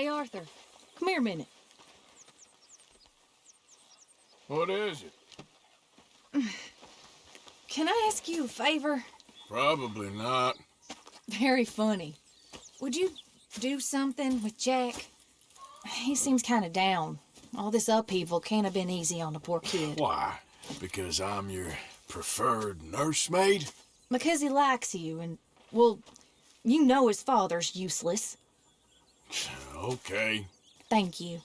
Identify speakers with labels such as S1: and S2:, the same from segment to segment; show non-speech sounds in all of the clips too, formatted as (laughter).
S1: Hey, Arthur. Come here a minute.
S2: What is it? (sighs)
S1: Can I ask you a favor?
S2: Probably not.
S1: Very funny. Would you do something with Jack? He seems kind of down. All this upheaval can't have been easy on the poor kid.
S2: Why? Because I'm your preferred nursemaid?
S1: Because he likes you, and, well, you know his father's useless.
S2: Okay.
S1: Thank you.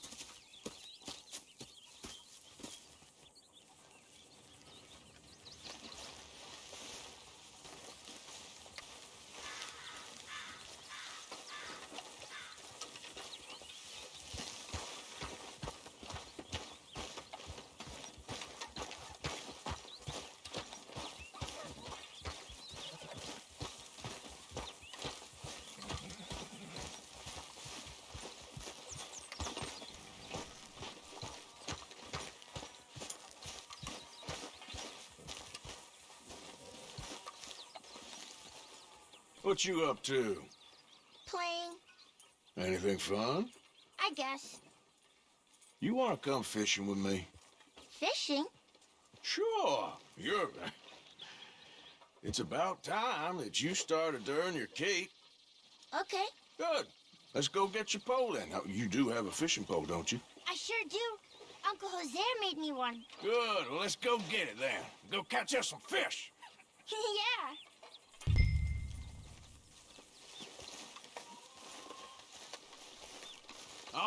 S2: What you up to?
S3: Playing,
S2: Anything fun?
S3: I guess.
S2: You want to come fishing with me?
S3: Fishing?
S2: Sure. You're... (laughs) It's about time that you started to earn your keep.
S3: Okay,
S2: Good. Let's go get your pole then. You do have a fishing pole, don't you?
S3: I sure do. Uncle Hosea made me one.
S2: Good. Well, let's go get it then. Go catch us some fish. (laughs)
S3: yeah.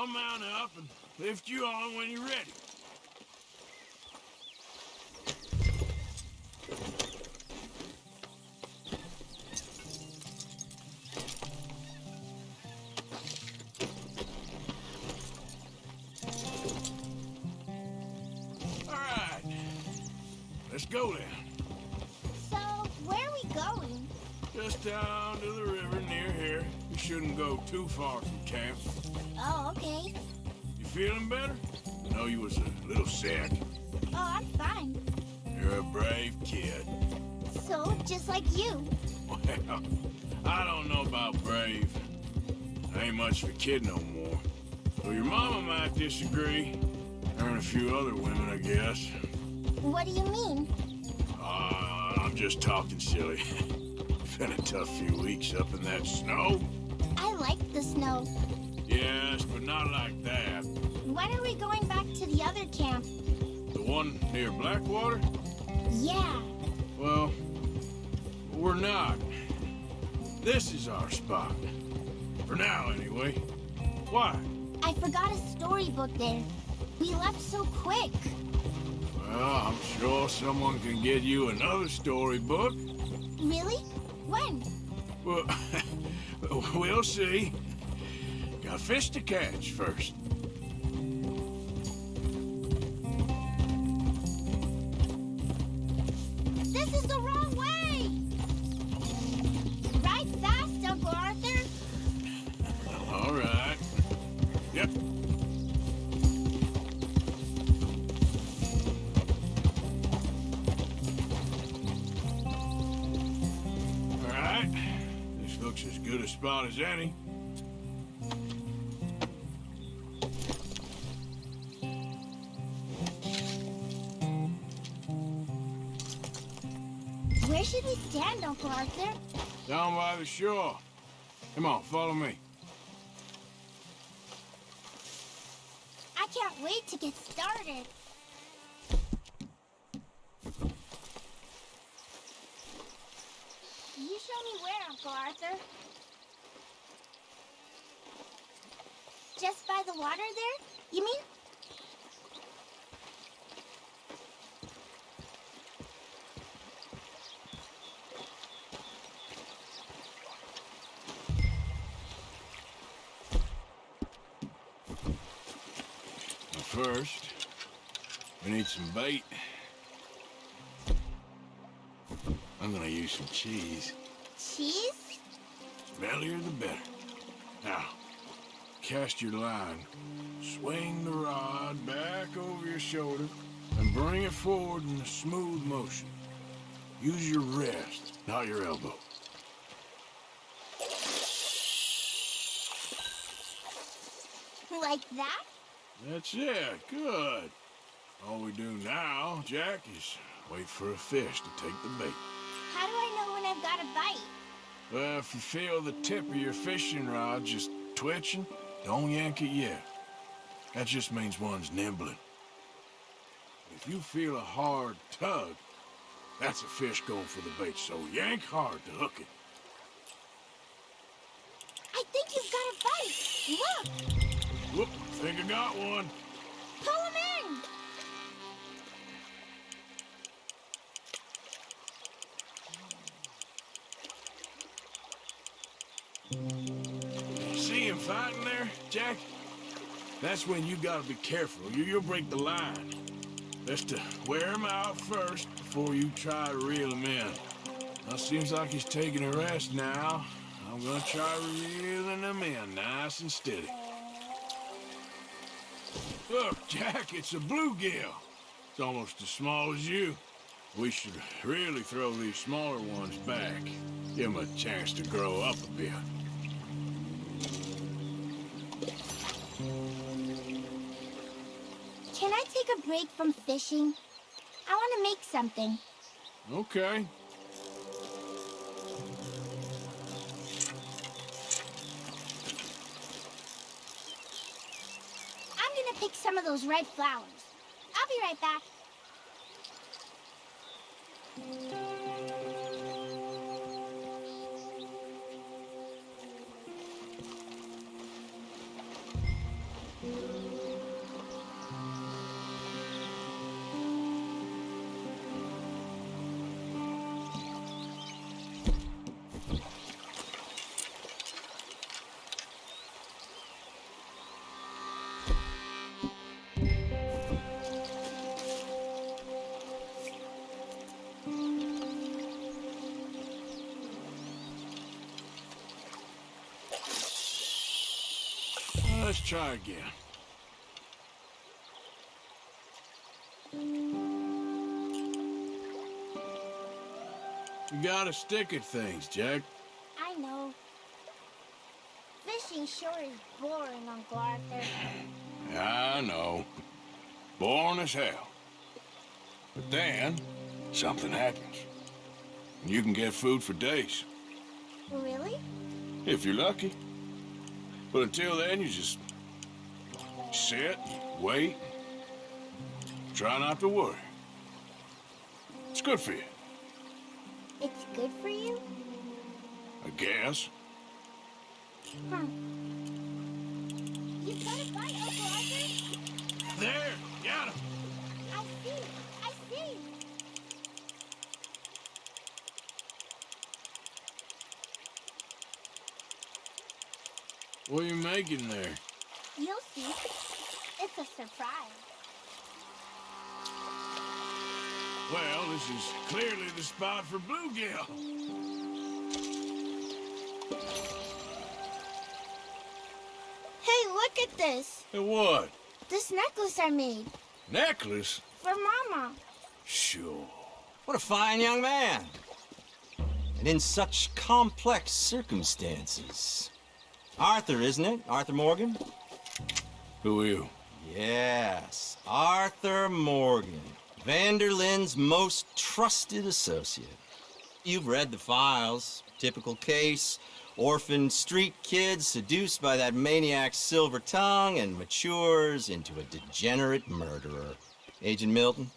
S2: I'll mount up and lift you on when you're ready. All right. Let's go then.
S3: So, where are we going?
S2: Just down to the river near here. You shouldn't go too far from camp.
S3: Oh, okay.
S2: You feeling better? I know you was a little sick.
S3: Oh, I'm fine.
S2: You're a brave kid.
S3: So, just like you.
S2: Well, (laughs) I don't know about brave. I ain't much of a kid no more. So your mama might disagree. Her and a few other women, I guess.
S3: What do you mean?
S2: Uh, I'm just talking silly. (laughs) Been a tough few weeks up in that snow.
S3: I like the snow.
S2: Yes, but not like that.
S3: When are we going back to the other camp?
S2: The one near Blackwater?
S3: Yeah.
S2: Well, we're not. This is our spot. For now, anyway. Why?
S3: I forgot a storybook there. We left so quick.
S2: Well, I'm sure someone can get you another storybook.
S3: Really? When?
S2: Well, (laughs) we'll see. Got fish to catch first. Spot as any.
S3: Where should we stand, Uncle Arthur?
S2: Down by the shore. Come on, follow me.
S3: I can't wait to get started. Can you show me where, Uncle Arthur? Just by the water there? You mean?
S2: First, we need some bait. I'm gonna use some cheese.
S3: Cheese?
S2: Smellier the better. Now, cast your line. Swing the rod back over your shoulder and bring it forward in a smooth motion. Use your wrist, not your elbow.
S3: Like that?
S2: That's it. Good. All we do now, Jack, is wait for a fish to take the bait.
S3: How do I know when I've got a bite?
S2: Well, if you feel the tip of your fishing rod just twitching, don't yank it yet. That just means one's nibbling. If you feel a hard tug, that's a fish going for the bait, so yank hard to hook it.
S3: I think you've got a bite. Look,
S2: Whoop, think I got one.
S3: pull him in.
S2: Jack? That's when you gotta be careful. You, you'll break the line. Best to wear him out first before you try to reel him in. Well, seems like he's taking a rest now. I'm gonna try reeling him in nice and steady. Look, Jack, it's a bluegill. It's almost as small as you. We should really throw these smaller ones back. Give them a chance to grow up a bit.
S3: Break from fishing? I want to make something.
S2: Okay.
S3: I'm gonna pick some of those red flowers. I'll be right back.
S2: Try again. You gotta stick at things, Jack.
S3: I know. Fishing sure is boring, Uncle Arthur.
S2: I know. Boring as hell. But then, something happens. And you can get food for days,
S3: Really?
S2: if you're lucky. But until then, you just sit, wait, try not to worry. It's good for you,
S3: It's good for you?
S2: I guess.
S3: Huh. You've got a bite, Uncle Arthur?
S2: There, got him.
S3: I see. I see.
S2: What are you making there?
S3: You'll see. It's a surprise.
S2: Well, this is clearly the spot for bluegill.
S3: Hey, look at this.
S2: And what?
S3: This necklace I made
S2: Necklace?
S3: for Mama.
S2: Sure.
S4: What a fine young man. And in such complex circumstances. Arthur, isn't it? Arthur Morgan?
S2: Who are you?
S4: Yes, Arthur Morgan. Van der Linde's most trusted associate. You've read the files. Typical case. Orphaned street kid seduced by that maniac's silver tongue and matures into a degenerate murderer. Agent Milton?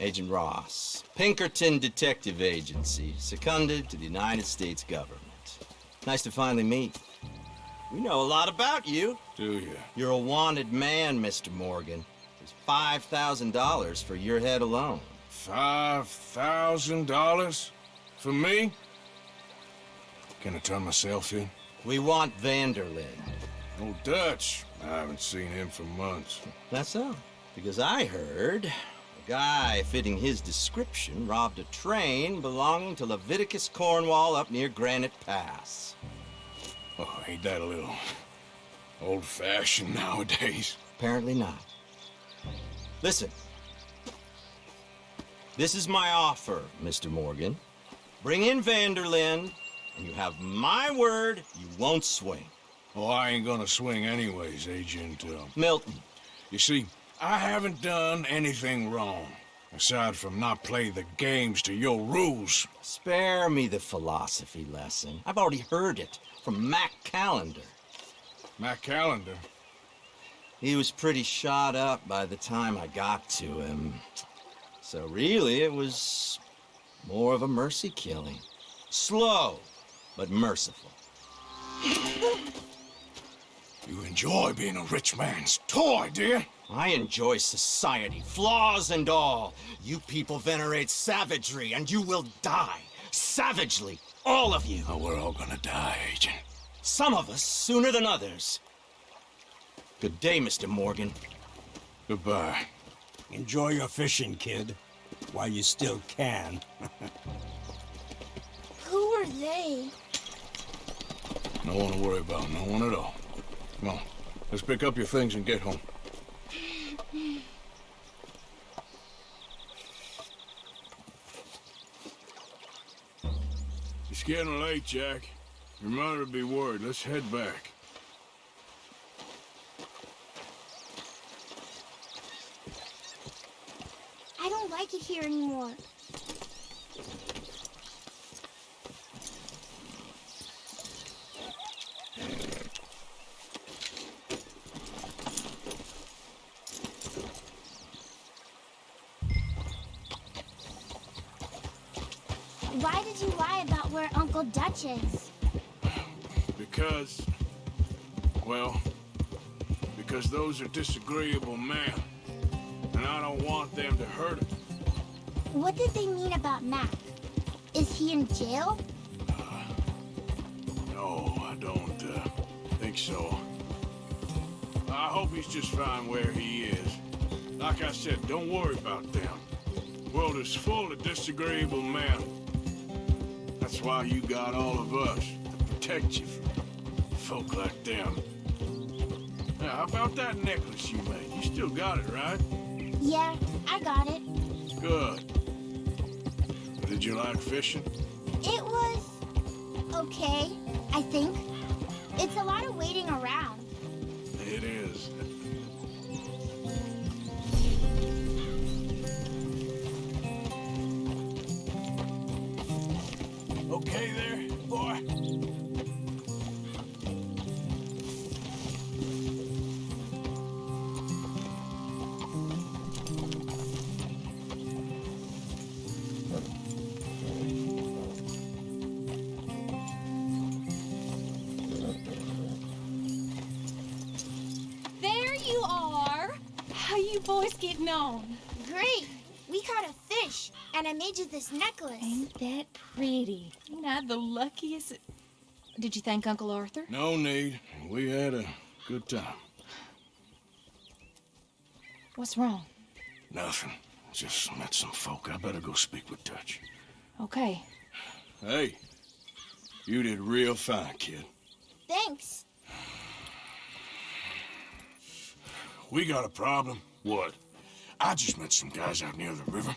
S4: Agent Ross. Pinkerton Detective Agency, seconded to the United States government. Nice to finally meet. We know a lot about you.
S2: Do you?
S4: You're a wanted man, Mr. Morgan. There's $5,000 for your head alone.
S2: Five thousand dollars? For me? Can I turn myself in?
S4: We want van der Linde.
S2: Old Dutch. I haven't seen him for months.
S4: That's so. Because I heard a guy fitting his description robbed a train belonging to Leviticus Cornwall up near Granite Pass.
S2: Oh, ain't that a little old-fashioned nowadays?
S4: Apparently not. Listen. This is my offer, Mr. Morgan. Bring in van der Linde, and you have my word you won't swing.
S2: Oh, I ain't gonna swing anyways, Agent. Uh,
S4: Milton,
S2: you see, I haven't done anything wrong. Aside from not play the games to your rules.
S4: spare me the philosophy lesson. I've already heard it from Mac Callander.
S2: Mac Callander.
S4: He was pretty shot up by the time I got to him. So really, it was more of a mercy killing. Slow, but merciful. (laughs)
S2: You enjoy being a rich man's toy, do you?
S4: I enjoy society, flaws and all. You people venerate savagery, and you will die. Savagely, all of you.
S2: Oh, we're all gonna die, Agent.
S4: Some of us sooner than others. Good day, Mr. Morgan.
S2: Goodbye.
S5: Enjoy your fishing, kid, while you still can.
S3: Who are they?
S2: No one to worry about, no one at all. Come on, let's pick up your things and get home. It's getting late, Jack. Your mother will be worried. Let's head back.
S3: I don't like it here anymore. Why did you lie about where Uncle Dutch is?
S2: Because, well, because those are disagreeable men. And I don't want them to hurt him.
S3: What did they mean about Mac? Is he in jail?
S2: No, I don't uh, think so. I hope he's just fine where he is. Like I said, don't worry about them. The world is full of disagreeable men. That's why you got all of us to protect you from folk like them. Now, how about that necklace you made? You still got it, right?
S3: Yeah, I got it.
S2: Good. Did you like fishing?
S3: It was okay, I think.
S1: Boys getting on?
S3: Great! We caught a fish, and I made you this necklace.
S1: Ain't that pretty? Ain't I the luckiest? Did you thank Uncle Arthur?
S2: No need. We had a good time.
S1: What's wrong?
S2: Nothing. Just met some folk. I better go speak with Dutch.
S1: Okay.
S2: Hey, you did real fine, kid.
S3: Thanks.
S2: We got a problem. What? I just met some guys out near the river.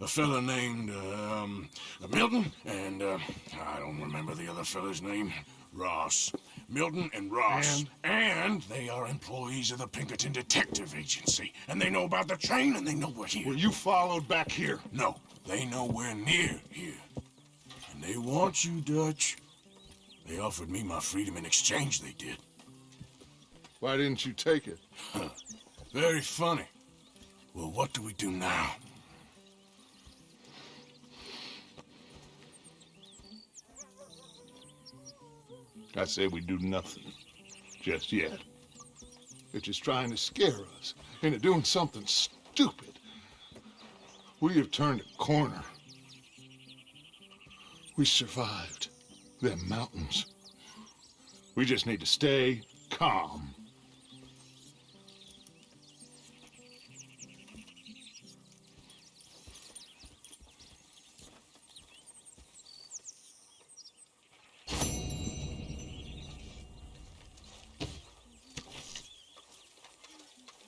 S2: A fella named, um, Milton, and, uh, I don't remember the other fella's name. Ross. Milton and Ross. And? they are employees of the Pinkerton Detective Agency. And they know about the train, and they know we're here.
S6: Were you followed back here?
S2: No, they know we're near here. And they want you, Dutch. They offered me my freedom in exchange, they did.
S6: Why didn't you take it? (laughs)
S2: Very funny. Well, what do we do now?
S6: I say we do nothing. Just yet. They're just trying to scare us into doing something stupid. We have turned a corner. We survived them mountains. We just need to stay calm